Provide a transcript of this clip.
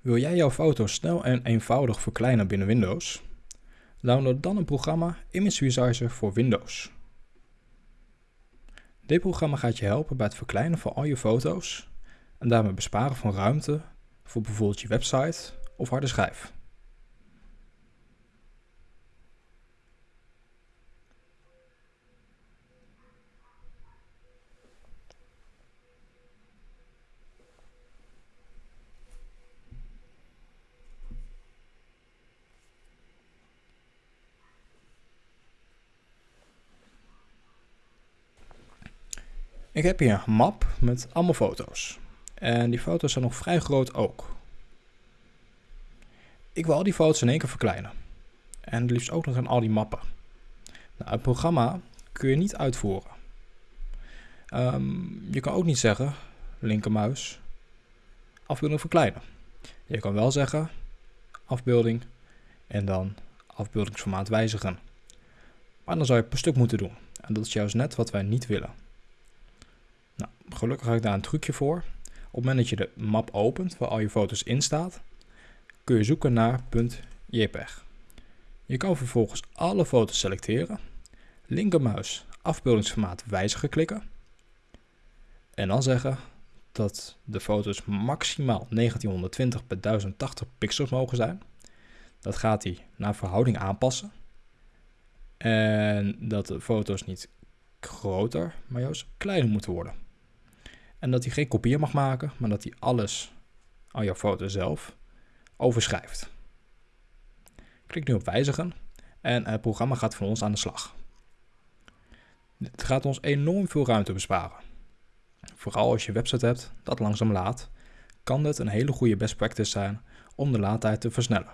Wil jij jouw foto's snel en eenvoudig verkleinen binnen Windows? Download dan een programma Image Resizer voor Windows. Dit programma gaat je helpen bij het verkleinen van al je foto's en daarmee besparen van ruimte voor bijvoorbeeld je website of harde schijf. Ik heb hier een map met allemaal foto's. En die foto's zijn nog vrij groot ook. Ik wil al die foto's in één keer verkleinen. En het liefst ook nog in al die mappen. Nou, het programma kun je niet uitvoeren. Um, je kan ook niet zeggen, linkermuis, afbeelding verkleinen. Je kan wel zeggen, afbeelding en dan afbeeldingsformaat wijzigen. Maar dan zou je per stuk moeten doen. En dat is juist net wat wij niet willen. Gelukkig heb ik daar een trucje voor. Op het moment dat je de map opent waar al je foto's in staat, kun je zoeken naar .jpeg. Je kan vervolgens alle foto's selecteren, linkermuis afbeeldingsformaat wijzigen klikken en dan zeggen dat de foto's maximaal 1920 bij 1080 pixels mogen zijn. Dat gaat hij naar verhouding aanpassen. En dat de foto's niet groter, maar juist kleiner moeten worden. En dat hij geen kopieën mag maken, maar dat hij alles, al jouw foto zelf, overschrijft. Klik nu op wijzigen en het programma gaat van ons aan de slag. Het gaat ons enorm veel ruimte besparen. Vooral als je website hebt dat langzaam laat, kan dit een hele goede best practice zijn om de laadtijd te versnellen.